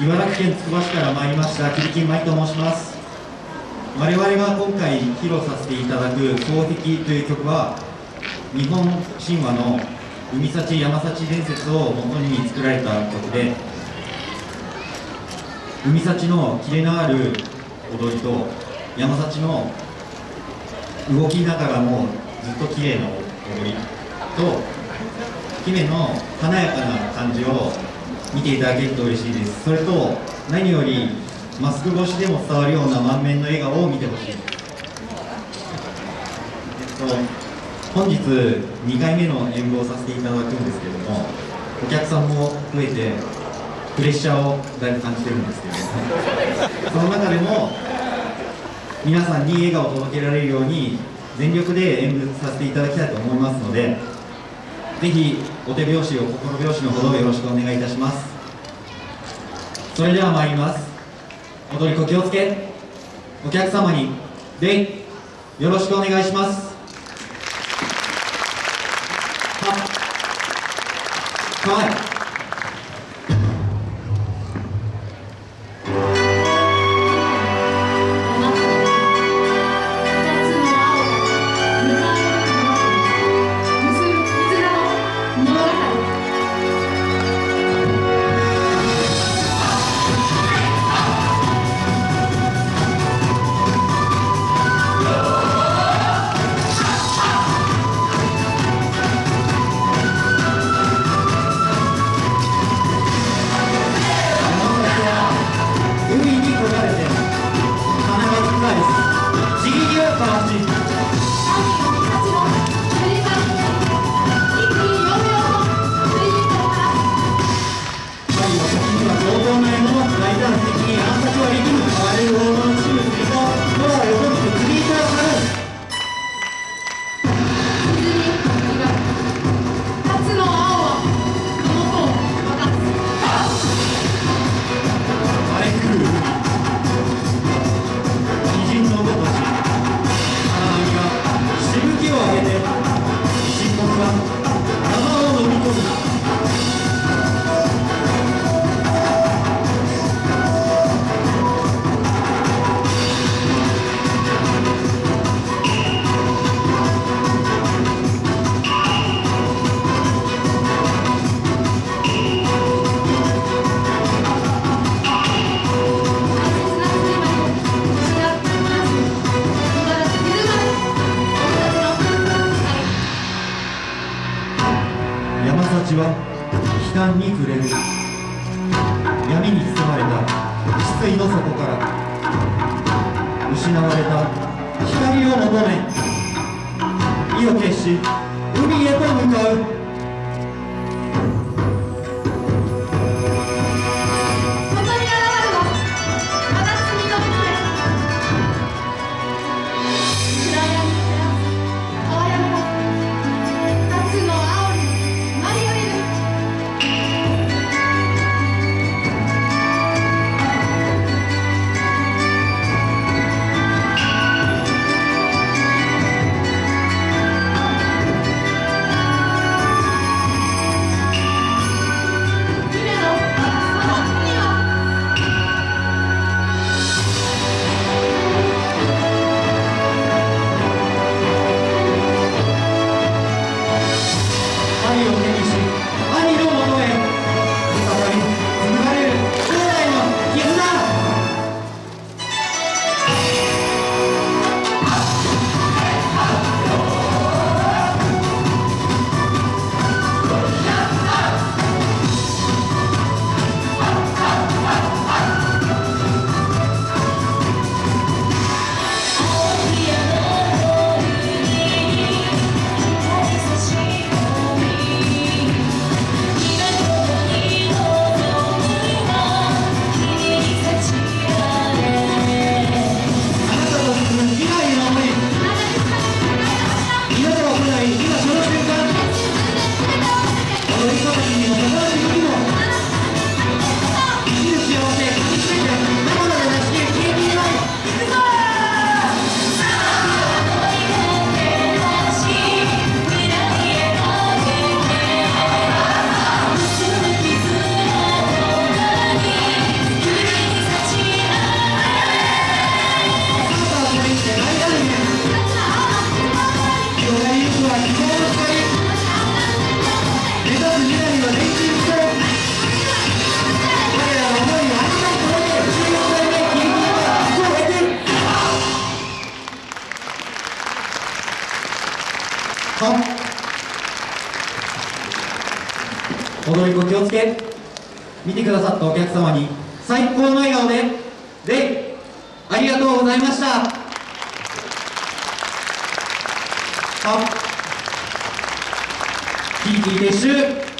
茨城県つくば市から参りました桐木舞と申します。我々が今回披露させていただく「双璧」という曲は日本神話の海幸山幸伝説を元に作られた曲で海幸のキレのある踊りと山幸の動きながらもずっと綺麗な踊りと姫の華やかな感じを見ていただけると嬉しいです。それと何よりマスク越しでも伝わるような満面の笑顔を見てほしい、えっと、本日2回目の演舞をさせていただくんですけれどもお客さんも増えてプレッシャーをだいぶ感じてるんですけども。その中でも皆さんに笑顔を届けられるように全力で演舞させていただきたいと思いますのでぜひお手拍子を心拍子のほどよろしくお願いいたします。それでは参ります。踊り子気をつけお客様に礼よろしくお願いします。ははいちは悲嘆に暮れる。闇に包まれた失意の底から。失われた光を求め。意を決し海へと向かう。Thank you. 踊り子気をつけ。見てくださったお客様に最高の笑顔で礼ありがとうございました。はキーキー撤収